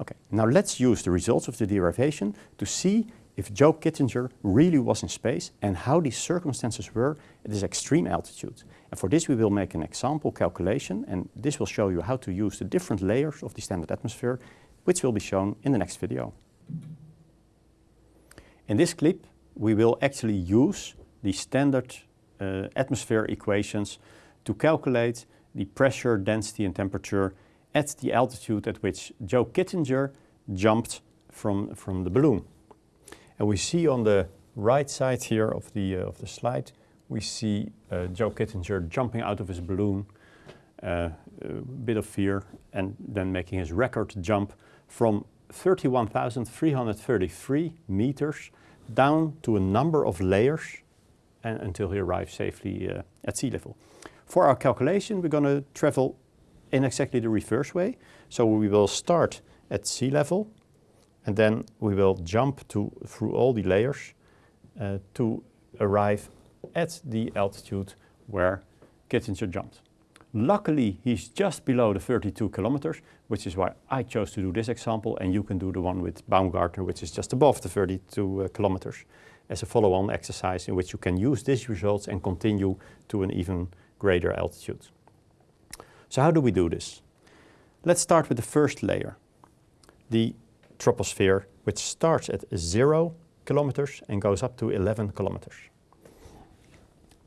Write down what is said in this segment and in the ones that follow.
Okay, now let's use the results of the derivation to see if Joe Kittinger really was in space and how these circumstances were at this extreme altitude. And for this we will make an example calculation and this will show you how to use the different layers of the standard atmosphere which will be shown in the next video. In this clip we will actually use the standard uh, atmosphere equations to calculate the pressure, density and temperature at the altitude at which Joe Kittinger jumped from, from the balloon. And we see on the right side here of the, uh, of the slide, we see uh, Joe Kittinger jumping out of his balloon, uh, a bit of fear, and then making his record jump from 31,333 meters down to a number of layers and, until he arrives safely uh, at sea level. For our calculation, we're going to travel in exactly the reverse way. So we will start at sea level and then we will jump to, through all the layers uh, to arrive at the altitude where Kittinger jumped. Luckily, he's just below the 32 kilometers, which is why I chose to do this example, and you can do the one with Baumgartner, which is just above the 32 uh, kilometers, as a follow-on exercise in which you can use these results and continue to an even greater altitude. So how do we do this? Let's start with the first layer, the troposphere, which starts at zero kilometers and goes up to 11 kilometers.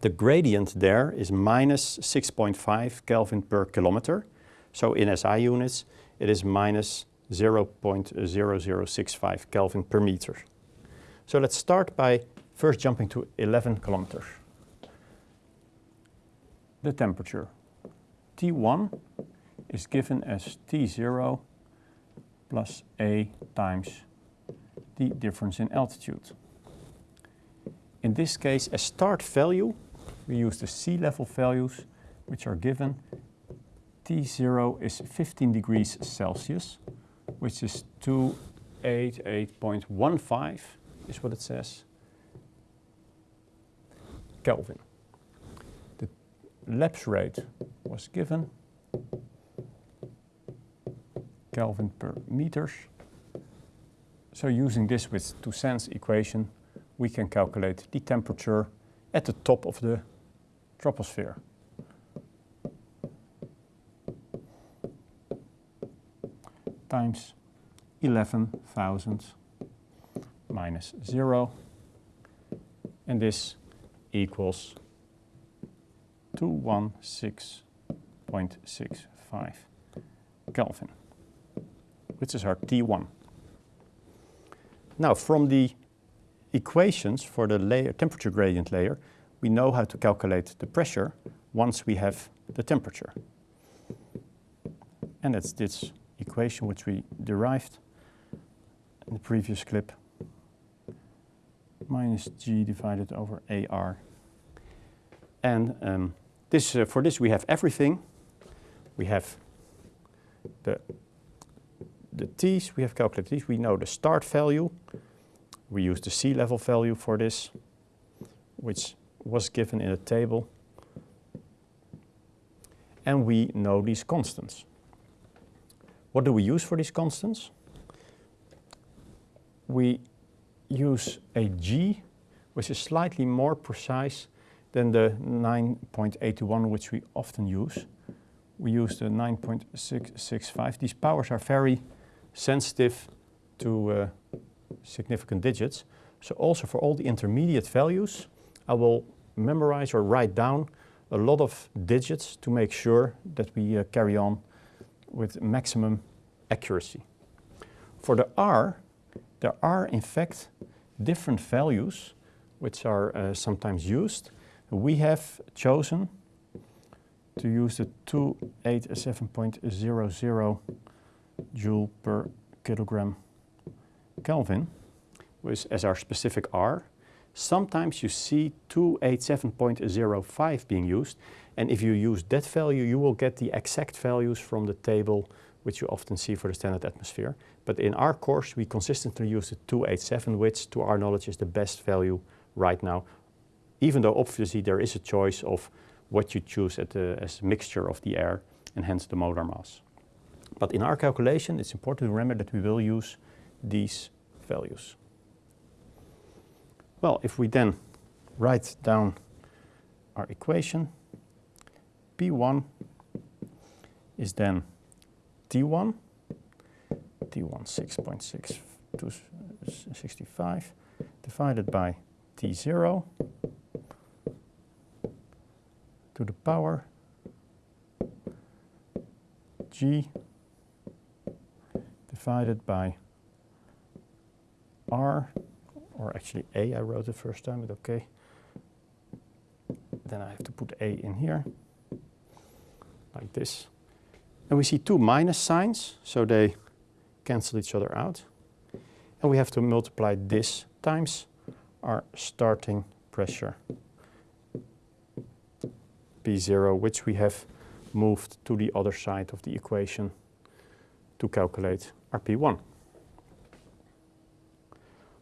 The gradient there is minus 6.5 Kelvin per kilometer. So in SI units, it is minus 0.0065 Kelvin per meter. So let's start by first jumping to 11 kilometers. The temperature. T1 is given as T0 plus A times the difference in altitude. In this case, a start value we use the sea level values which are given. T0 is 15 degrees Celsius, which is 288.15 is what it says, Kelvin. Lapse rate was given, Kelvin per meters. So using this with Toussaint's equation, we can calculate the temperature at the top of the troposphere. times 11,000 minus 0 and this equals 216.65 Kelvin, which is our T1. Now from the equations for the layer, temperature gradient layer, we know how to calculate the pressure once we have the temperature. And that's this equation which we derived in the previous clip. Minus G divided over AR. And um, this, uh, for this we have everything. We have the, the T's, we have calculated these. We know the start value. We use the sea level value for this, which was given in a table. And we know these constants. What do we use for these constants? We use a G, which is slightly more precise than the 9.81 which we often use. We use the 9.665. These powers are very sensitive to uh, significant digits. So also for all the intermediate values, I will memorize or write down a lot of digits to make sure that we uh, carry on with maximum accuracy. For the R, there are in fact different values which are uh, sometimes used. We have chosen to use the 287.00 joule per kilogram Kelvin with, as our specific R. Sometimes you see 287.05 being used and if you use that value you will get the exact values from the table which you often see for the standard atmosphere. But in our course we consistently use the 287 which to our knowledge is the best value right now even though obviously there is a choice of what you choose the, as a mixture of the air and hence the molar mass. But in our calculation, it's important to remember that we will use these values. Well, if we then write down our equation, P1 is then T1, T1 6.665 divided by T0 to the power G divided by R, or actually A I wrote the first time, but okay. Then I have to put A in here, like this. And we see two minus signs, so they cancel each other out. And we have to multiply this times our starting pressure, P0, which we have moved to the other side of the equation to calculate our P1.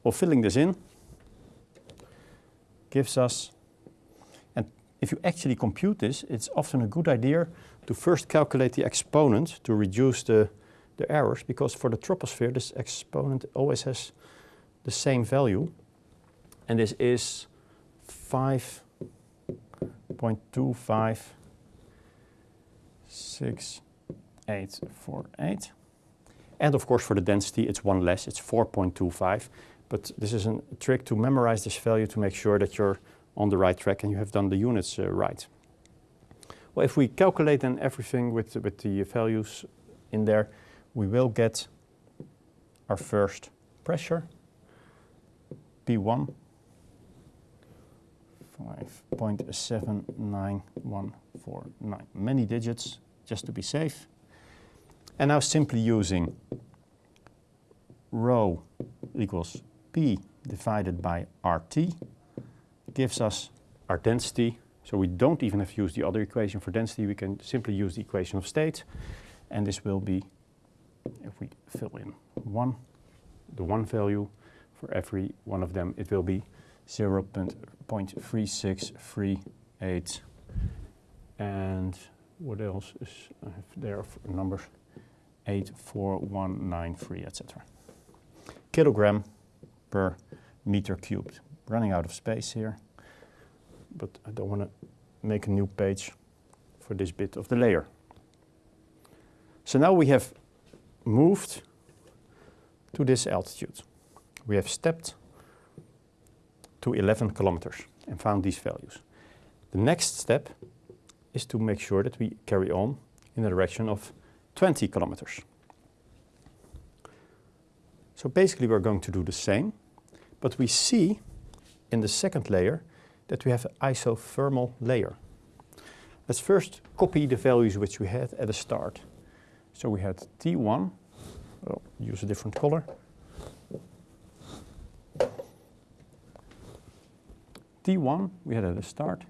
Well, filling this in gives us, and if you actually compute this, it's often a good idea to first calculate the exponent to reduce the, the errors, because for the troposphere, this exponent always has the same value, and this is 5.25648. And of course, for the density, it's one less, it's 4.25. But this is a trick to memorize this value to make sure that you're on the right track and you have done the units uh, right. Well, if we calculate then everything with, with the values in there, we will get our first pressure, P1, 5.79149. Many digits, just to be safe. And now simply using rho equals P divided by RT gives us our density. So we don't even have to use the other equation for density. We can simply use the equation of state. And this will be, if we fill in one, the one value for every one of them, it will be 0 0.3638. And what else is there for numbers? 84193, etc. Kilogram per meter cubed. Running out of space here, but I don't want to make a new page for this bit of the layer. So now we have moved to this altitude. We have stepped to 11 kilometers and found these values. The next step is to make sure that we carry on in the direction of 20 kilometers. So basically we're going to do the same, but we see in the second layer that we have an isothermal layer. Let's first copy the values which we had at the start. So we had T1, I'll use a different color. T1 we had at the start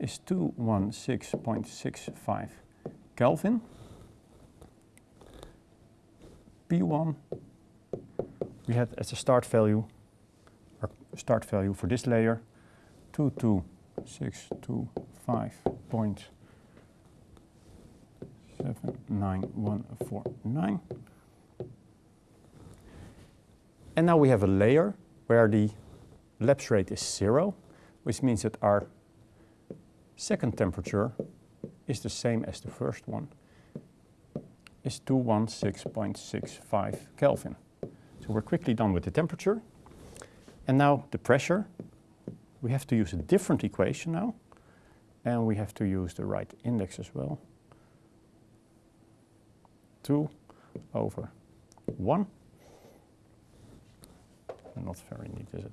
is 216.65 Kelvin. P1 we had as a start value, our start value for this layer, 22625.79149. And now we have a layer where the lapse rate is zero, which means that our second temperature is the same as the first one, is 216.65 Kelvin. So we're quickly done with the temperature. And now the pressure. We have to use a different equation now. And we have to use the right index as well. 2 over 1. Not very neat, is it?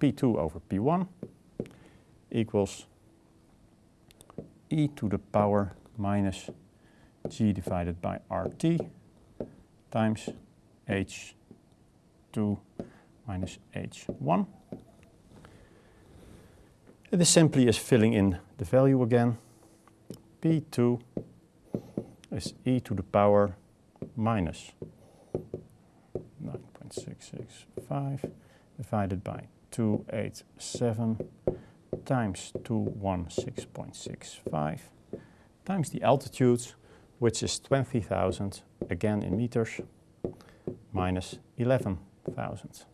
P2 over P1 equals e to the power minus g divided by RT times H2 minus H1. It is simply as filling in the value again. P2 is e to the power minus 9.665 divided by 287 times 216.65 times the altitude, which is 20,000, again in meters, minus 11,000.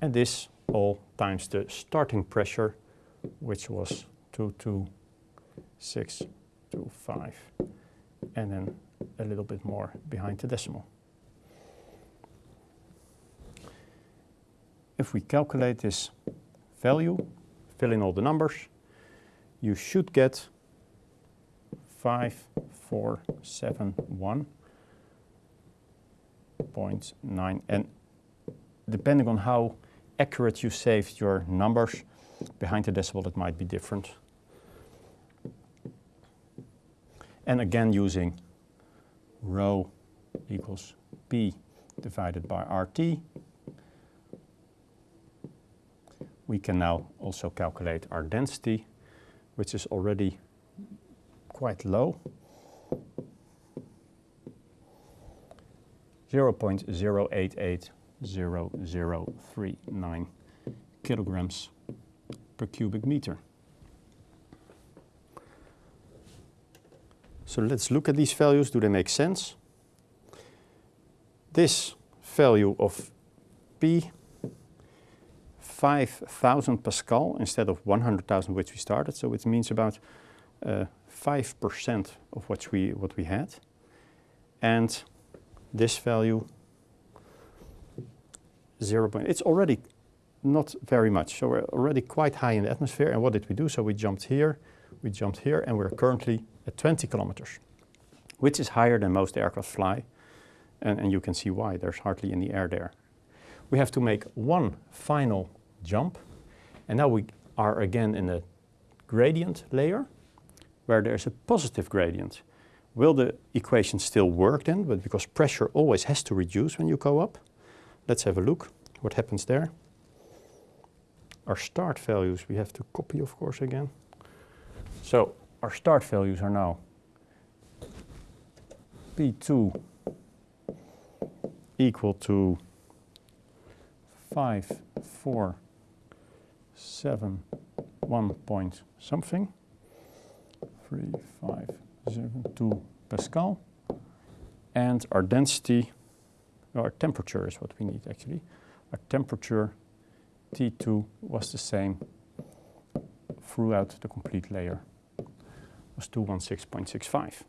And this all times the starting pressure, which was 22625, and then a little bit more behind the decimal. If we calculate this value, fill in all the numbers, you should get 5471.9 and depending on how accurate you saved your numbers behind the decimal it might be different. And again using rho equals P divided by RT we can now also calculate our density which is already quite low. 0.0880039 kilograms per cubic meter. So let's look at these values. Do they make sense? This value of P 5,000 Pascal instead of 100,000 which we started. So it means about 5% uh, of what we, what we had. And this value 0. Point, it's already not very much. So we're already quite high in the atmosphere. And what did we do? So we jumped here, we jumped here, and we're currently at 20 kilometers, which is higher than most aircraft fly. And, and you can see why. There's hardly any air there. We have to make one final jump. And now we are again in a gradient layer where there's a positive gradient. Will the equation still work then? But because pressure always has to reduce when you go up. Let's have a look what happens there. Our start values we have to copy of course again. So our start values are now P2 equal to 5, 4, seven, one point something, three, five, seven, two Pascal. And our density, our temperature is what we need actually. Our temperature T2 was the same throughout the complete layer, was 216.65.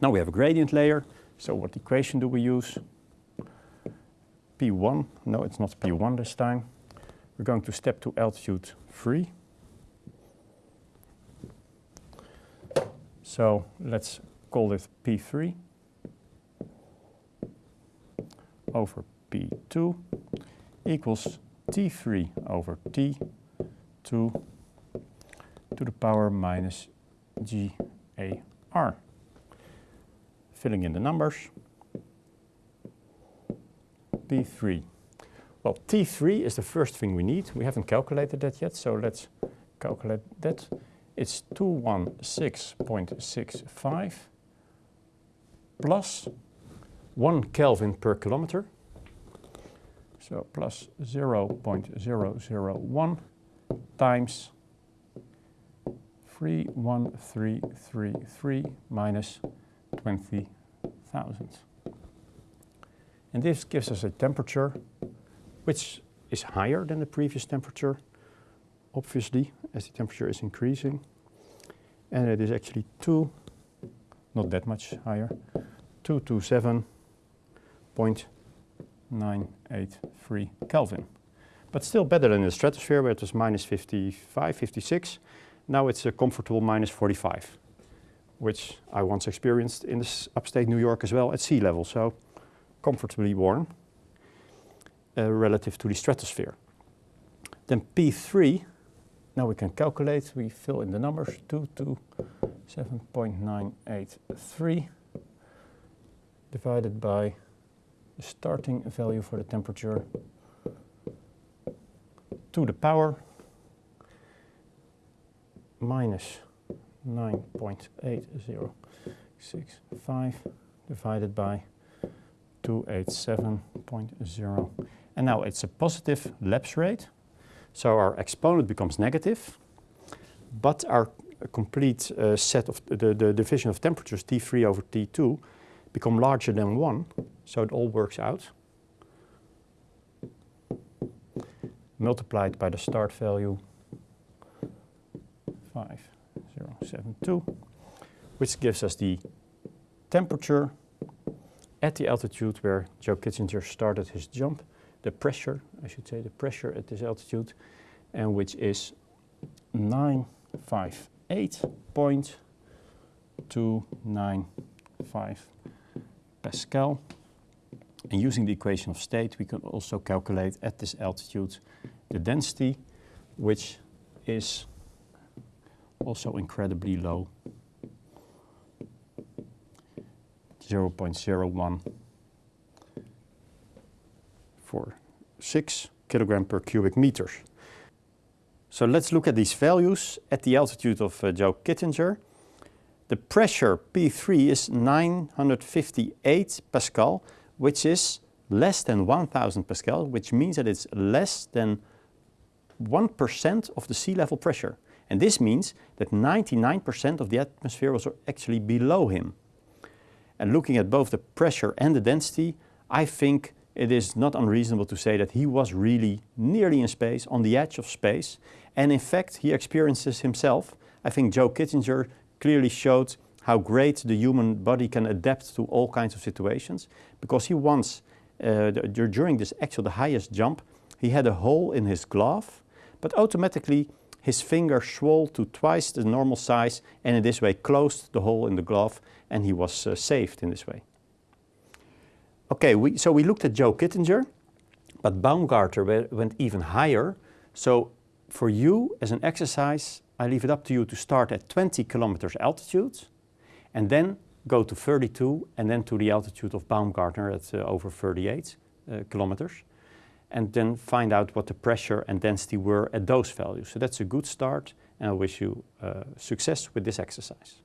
Now we have a gradient layer, so what equation do we use? P1, no it's not P1 this time, we're going to step to altitude 3. So let's call it P3 over P2 equals T3 over T2 to the power minus GAR. Filling in the numbers, P3 well, T3 is the first thing we need. We haven't calculated that yet, so let's calculate that. It's 216.65 plus 1 Kelvin per kilometer. So plus 0.001 times 31333 minus 20,000. And this gives us a temperature which is higher than the previous temperature, obviously, as the temperature is increasing. And it is actually 2, not that much higher, 227.983 Kelvin. But still better than the stratosphere where it was minus 55, 56. Now it's a comfortable minus 45, which I once experienced in this upstate New York as well at sea level. So comfortably warm Uh, relative to the stratosphere. Then P3, now we can calculate, we fill in the numbers, 227.983 divided by the starting value for the temperature to the power minus 9.8065 divided by 287.0 and now it's a positive lapse rate. So our exponent becomes negative, but our complete uh, set of the, the division of temperatures T3 over T2 become larger than 1, so it all works out. Multiplied by the start value 5072, which gives us the temperature at the altitude where Joe Kittinger started his jump, the pressure, I should say, the pressure at this altitude, and which is 958.295 Pascal. And using the equation of state, we can also calculate at this altitude the density, which is also incredibly low, 0.01 for 6 kilogram per cubic meter. So let's look at these values at the altitude of uh, Joe Kittinger. The pressure P3 is 958 Pascal, which is less than 1000 Pascal, which means that it's less than 1% of the sea level pressure. And this means that 99% of the atmosphere was actually below him. And looking at both the pressure and the density, I think it is not unreasonable to say that he was really nearly in space, on the edge of space. And in fact, he experiences himself. I think Joe Kittinger clearly showed how great the human body can adapt to all kinds of situations. Because he once, uh, during this actual the highest jump, he had a hole in his glove, but automatically his finger swelled to twice the normal size and in this way closed the hole in the glove and he was uh, saved in this way. Okay, we, so we looked at Joe Kittinger, but Baumgartner went even higher. So for you as an exercise, I leave it up to you to start at 20 kilometers altitude and then go to 32 and then to the altitude of Baumgartner at uh, over 38 uh, kilometers and then find out what the pressure and density were at those values. So that's a good start and I wish you uh, success with this exercise.